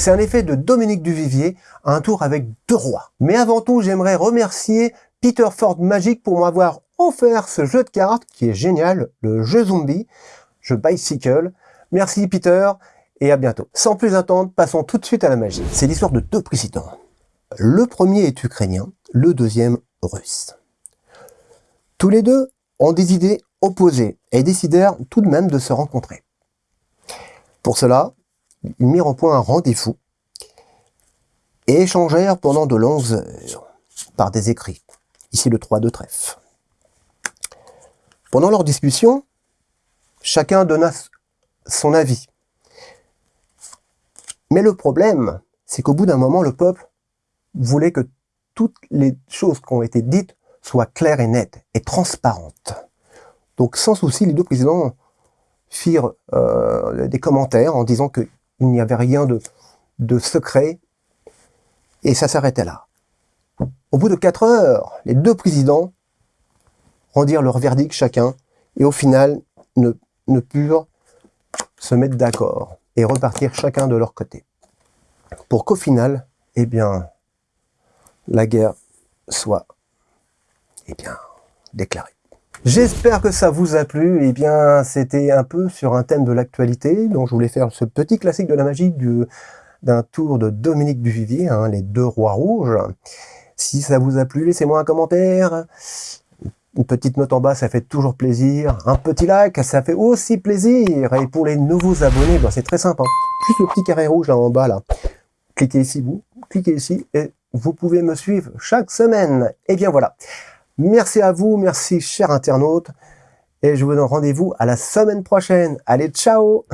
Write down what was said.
C'est un effet de Dominique Duvivier, un tour avec deux rois. Mais avant tout, j'aimerais remercier Peter Ford Magic pour m'avoir offert ce jeu de cartes qui est génial, le jeu zombie, jeu bicycle. Merci Peter et à bientôt. Sans plus attendre, passons tout de suite à la magie. C'est l'histoire de deux présidents. Le premier est ukrainien, le deuxième russe. Tous les deux ont des idées opposées et décidèrent tout de même de se rencontrer. Pour cela, mirent au point un rendez-vous et échangèrent pendant de longues heures par des écrits. Ici le 3 de trèfle. Pendant leur discussion, chacun donna son avis. Mais le problème, c'est qu'au bout d'un moment, le peuple voulait que toutes les choses qui ont été dites soient claires et nettes et transparentes. Donc sans souci, les deux présidents firent euh, des commentaires en disant qu'il n'y avait rien de, secret et ça s'arrêtait là. Au bout de quatre heures, les deux présidents rendirent leur verdict chacun et au final ne, ne purent se mettre d'accord et repartir chacun de leur côté. Pour qu'au final, eh bien, la guerre soit eh bien, déclarée. J'espère que ça vous a plu. Eh bien, c'était un peu sur un thème de l'actualité, dont je voulais faire ce petit classique de la magie d'un tour de Dominique Duvivier, hein, les deux rois rouges. Si ça vous a plu, laissez-moi un commentaire. Une petite note en bas, ça fait toujours plaisir. Un petit like, ça fait aussi plaisir. Et pour les nouveaux abonnés, ben, c'est très simple. Juste le petit carré rouge là en bas, là. Cliquez ici, vous. Cliquez ici et vous pouvez me suivre chaque semaine. Et bien voilà. Merci à vous, merci chers internautes. Et je vous donne rendez-vous à la semaine prochaine. Allez, ciao